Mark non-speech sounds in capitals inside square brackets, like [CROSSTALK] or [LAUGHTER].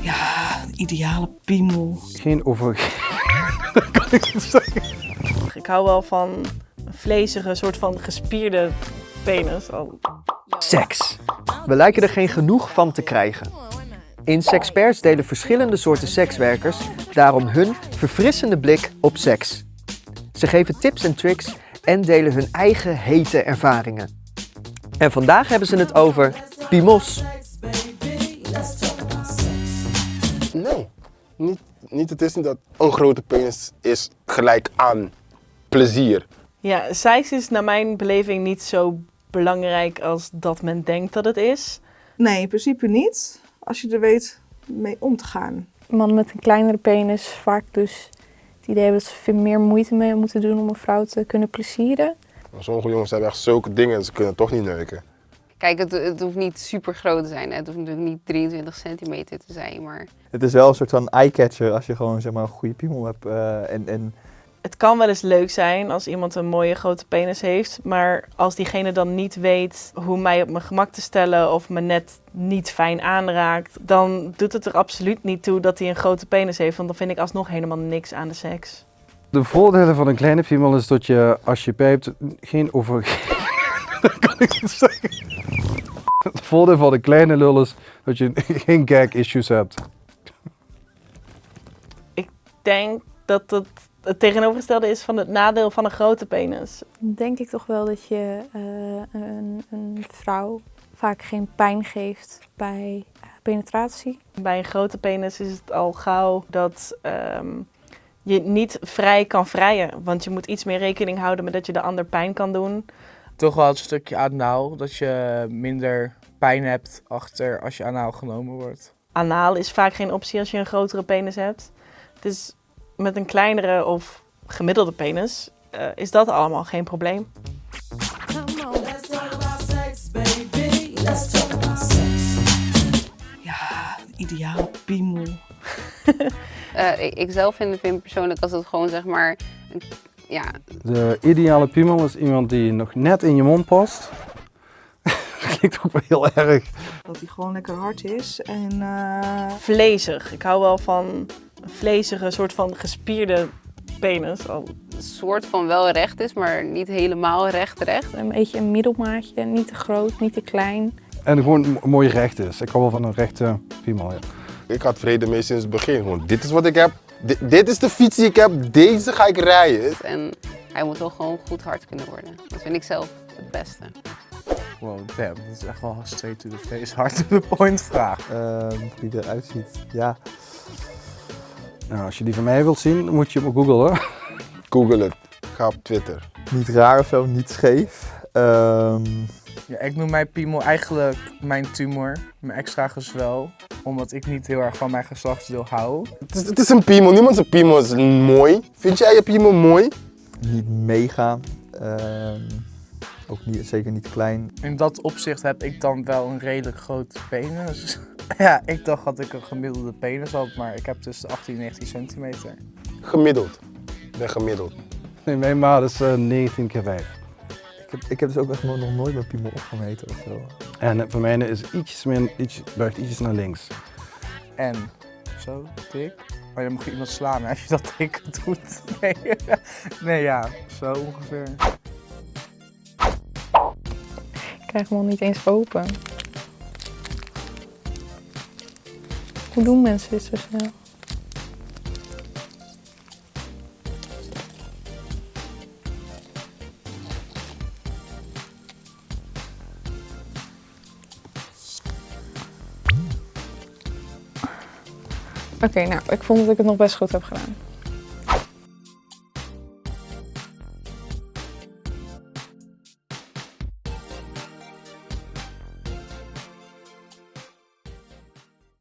Ja, ideale piemel. Geen over... Dat kan ik niet zeggen. Ik hou wel van een vlezige, soort van gespierde penis. Oh. Seks. We lijken er geen genoeg van te krijgen. In Sexperts delen verschillende soorten sekswerkers daarom hun verfrissende blik op seks. Ze geven tips en tricks en delen hun eigen hete ervaringen. En vandaag hebben ze het over piemels. Nee, niet, niet, het is niet dat een grote penis is gelijk aan plezier. Ja, seks is naar mijn beleving niet zo belangrijk als dat men denkt dat het is. Nee, in principe niet. Als je er weet mee om te gaan. Mannen met een kleinere penis vaak dus het idee hebben dat ze veel meer moeite mee moeten doen om een vrouw te kunnen plezieren. Sommige jongens hebben echt zulke dingen en ze kunnen toch niet neuken. Kijk, het, het hoeft niet super groot te zijn. hè. Het hoeft natuurlijk niet 23 centimeter te zijn, maar Het is wel een soort van eye-catcher als je gewoon zeg maar, een goede piemel hebt. eh, en, en Het kan wel eens leuk zijn als iemand een mooie grote penis heeft, maar als diegene dan niet weet hoe mij op mijn gemak te stellen of me net niet fijn aanraakt, dan doet het er absoluut niet toe dat hij een grote penis heeft, want dan vind ik alsnog helemaal niks aan de seks. De voordelen van een kleine piemel is dat je als je pijpt geen over... [LAUGHS] Dat kan ik niet zeggen. Het voordeel van een kleine lul is dat je geen gag issues hebt. Ik denk dat het het tegenovergestelde is van het nadeel van een grote penis. Denk ik toch wel dat je eh, een, een vrouw vaak geen pijn geeft bij eh, penetratie. Bij een grote penis is het al gauw dat ehm, je niet vrij kan vrijen, want je moet iets meer rekening houden met dat je de ander pijn kan doen. toch wel het stukje anaal, dat je minder pijn hebt achter als je anaal genomen wordt. Anaal is vaak geen optie als je een grotere penis hebt. Dus met een kleinere of gemiddelde penis eh, is dat allemaal geen probleem. Ja, ideaal. Eh, ik, ik zelf vind, vind persoonlijk als het gewoon zeg maar, ja, De ideale piemel is iemand die nog net in je mond past. [LAUGHS] Dat klinkt ook wel heel erg. Dat hij gewoon lekker hard is. En eh, Vlezig. Ik hou wel van een vlezige, soort van gespierde penis. Een soort van wel recht is, maar niet helemaal recht recht. Een beetje een middelmaatje, niet te groot, niet te klein. En gewoon mo- mooi recht is. Ik hou wel van een rechte piemel. Ja. Ik had vrede mee sinds het begin. Gewoon, dit is wat ik heb. Dit, dit is de fiets die ik heb. Deze ga ik rijden. En hij moet wel gewoon goed hard kunnen worden. Dat vind ik zelf het beste. Wow, damn, dat is echt wel straight to the face, hard to the point vraag. ehm, hoe die eruit ziet. Ja, Nou, als je die van mij wilt zien, dan moet je hem googlen. Google het. Ga op Twitter. niet raar of zo, niet scheef. Ehm, Ja, ik noem mijn piemel eigenlijk mijn tumor, mijn extra gezwel. Omdat ik niet heel erg van mijn geslachtsdeel hou. Het is, het is een piemel. Niemand zijn piemel is mooi. Vind jij je piemel mooi? niet mega. ehm, ook niet, zeker niet klein. In dat opzicht heb ik dan wel een redelijk grote penis. [LAUGHS] ja, ik dacht dat ik een gemiddelde penis had, maar ik heb tussen 18 en 19 centimeter. Gemiddeld. Ik ben gemiddeld. Nee, mijn maat is eh, 19 keer 5. Ik heb, ik heb dus ook echt nog nog nooit mijn piemel opgemeten of zo. En voor mij is ietsjes meer, iets, buigt ietsjes naar links. En zo, dik. Maar je mag iemand slaan als je dat [LAUGHS] dik doet. Nee, [LAUGHS] nee ja, zo ongeveer. Ik krijg hem al niet eens open. Hoe doen mensen dit zo snel? Oké, nou, ik vond dat ik het nog best goed heb gedaan.